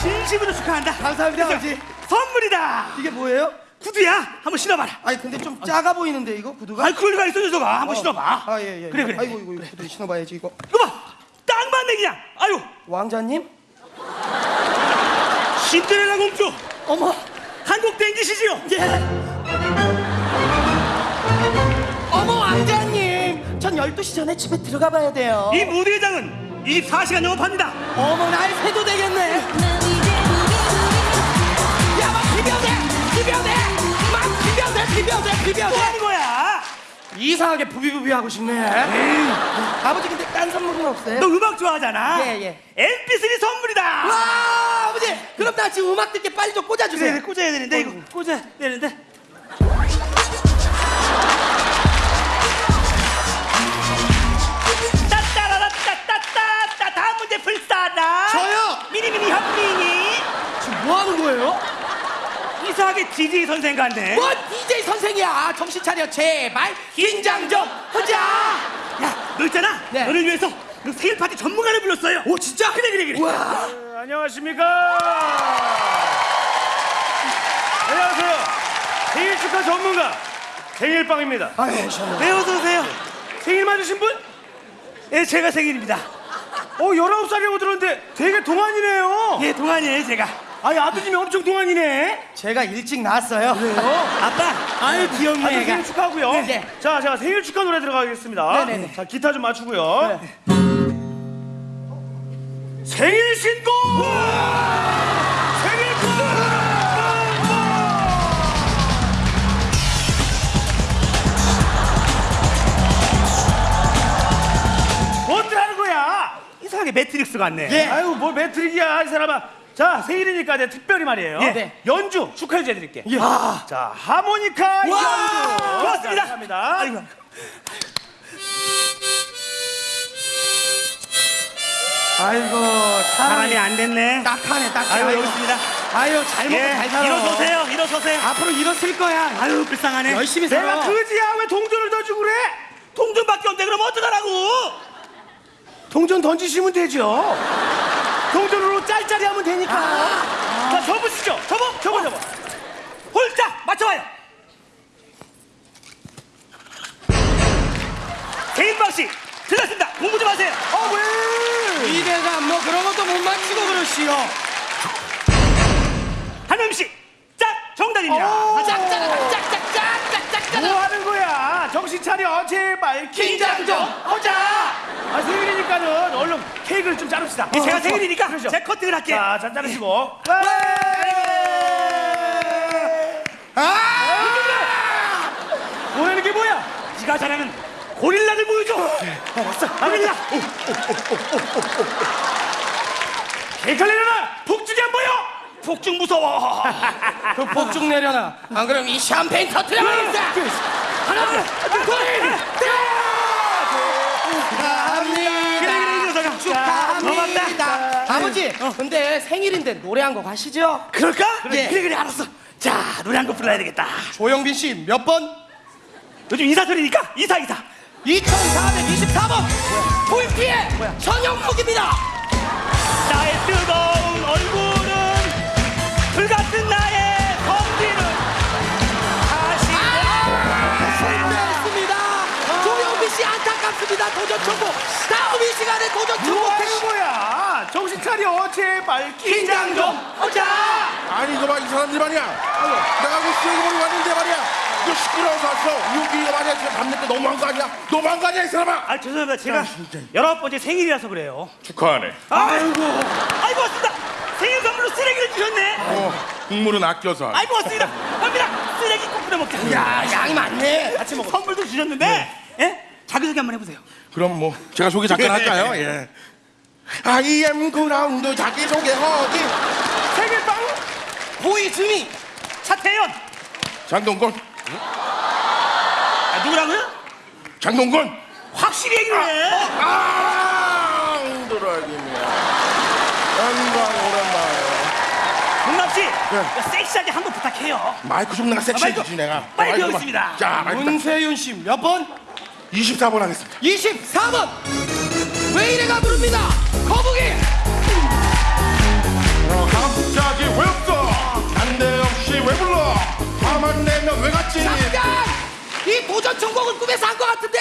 진심으로 축하한다. 감사합니다, 아버지. 선물이다. 이게 뭐예요? 구두야. 한번 신어봐라. 아니 근데 좀 작아 보이는데 이거 구두가? 아이 그럴 리가 있어 녀석아. 한번 신어봐. 아 예예. 그래 그래. 아이고 이거 구두 신어봐야지 이거. 이거 봐. 딱 맞네 그냥. 아유. 왕자님? 신데렐라 공주. 어머. 한국 땡기시지요? 예. 어머 왕자님. 전 12시 전에 집에 들어가 봐야 돼요. 이 무대장은 24시간 영업합니다. 어머 날 새도 되겠네. 야, 막 비벼대, 비벼대, 막 비벼대, 비벼대, 비벼대. 뭐 하는 거야? 이상하게 부비부비 하고 싶네. 아버지 근데 딴 선물은 없어요? 너 음악 좋아하잖아. 예, 예. MP3 선물이다. 와, 아버지, 그럼 나 지금 음악 듣게 빨리 좀 꽂아주세요. 그래, 꽂아야 되는데 이거 꽂아야 되는데. 저요? 미니미니 현미니 지금 뭐 하는 거예요? 이상하게 DJ 선생 같네. 뭐 DJ 선생이야? 정신 차려, 제발 긴장 좀 하자. 야, 너 있잖아. 네. 너를 위해서 너 생일 파티 전문가를 불렀어요. 오, 진짜? 그래 그래 그래. 와, 안녕하십니까. 안녕하세요. 생일 축하 전문가 생일빵입니다. 아유, 셔네 어서 오세요. 생일 맞으신 분? 예, 제가 생일입니다. 어, 19살이라고 들었는데 되게 동안이네요. 예, 동안이에요 제가. 아니, 아드님이 엄청 동안이네. 제가 일찍 나왔어요. 아빠. 아유 귀엽네. 아들. 생일 축하하고요. 네, 네. 자, 제가 생일 축하 노래 들어가겠습니다. 네, 네, 네. 자, 기타 좀 맞추고요. 네. 생일 신곡! 이상하게 매트릭스 같네. 예. 아유 뭘 매트릭이야 이 사람아 자 생일이니까 내가 특별히 말이에요 예. 네. 연주 축하해 드릴게 예. 아. 자 하모니카 와. 연주 고맙습니다. 자, 감사합니다 아이고. 아이고, 사람이 사람이 안 됐네. 딱하네. 아유 아이고. 여기 있습니다. 아유, 잘 먹고 예, 잘 살아. 일어서세요, 일어서세요. 앞으로 일었을 거야. 아유 불쌍하네. 열심히 내가 살아. 그지야 왜 동전을 던지고 그래 통전밖에 없는데 그럼 어떡하라고? 동전 던지시면 되죠 동전으로 짤짤이 하면 되니까 자 접으시죠 접어 접어 접어 홀짝 맞춰봐요. 개인방 씨 틀렸습니다. 공부 좀 하세요. 어 왜 이래가 뭐 그런 것도 못 맞추고 그러시오. 한명 씨, 짝 정답입니다. 어. 짝짝 짝 짝 짝짝 짝짝. 뭐 하는 거야 정신 차려 제발 긴장 좀 하자 아 생일 얼른 케이크를 좀 자릅시다 예, 제가 어, 생일이니까 그러죠. 제 커팅을 할게요. 자, 잔 자르시고. 아! 뭐라는 게 뭐야? 네가 잘하는 고릴라를 보여줘. 알았어, 고릴라. 케이크 내려놔! 폭죽이 안 보여! 폭죽 무서워. 그 폭죽 내려놔. 안 그럼 이 샴페인 터트려 버린다. 하나, 둘, 녀석아. 축하합니다. 고맙다. 아버지, 근데 생일인데 노래 한 곡 하시죠? 그럴까? 예. 그래, 그래, 알았어. 자, 노래 한 곡 불러야 되겠다. 조영빈 씨 몇 번? 요즘 이사철이니까 이사, 이사. 2424번. 불피의 전영록입니다. 나의 뜨거운 얼굴은 불같은 나의 성질은 다시 실패했습니다. 조영빈 씨 안타깝습니다. 도전 청구. 다음 이 시간에 도전 뭐 청구. 거야? 정신 차려, 제발. 긴장 좀 하자! 아니 이거 봐 이 사람들 말이야 내가 그 쓰레기버리 왔는데 말이야 이거 시끄러워서 왔어 여기 이거 말이야 지금 밤늦게 너무한 거 아니야 너무한 거 아니야 이 사람아 아, 죄송합니다. 제가 열아홉 번째 생일이라서 그래요. 축하하네 아이고. 아이고, 왔습니다. 생일 선물로 쓰레기를 주셨네. 어 국물은 아껴서 하네. 아이고, 왔습니다. 갑니다. 쓰레기 꼭 뿌려 먹자. 야, 양이 많네. 같이 먹어. 선물도 주셨는데, 예? 자기 소개 한번 해보세요. 그럼 뭐 제가 소개 잠깐 할까요 예 아이엠 그라운드 자기소개하기 생일빵? 보이즈미. 차태현. 장동건 아, 누구라고요? 장동건 확실히 얘기를 해. 아 힘들어야겠네 영광 오랜만에 동남 씨, 섹시하게 한 번 부탁해요. 마이크 좀 내가 섹시해지지 내가 빨리 배우겠습니다. 자 마이크 딱 문세윤 씨 몇 번? 24번 하겠습니다 24번. 왜 이래가 부릅니다. 오전 천국을 꿈에서 한 것 같은데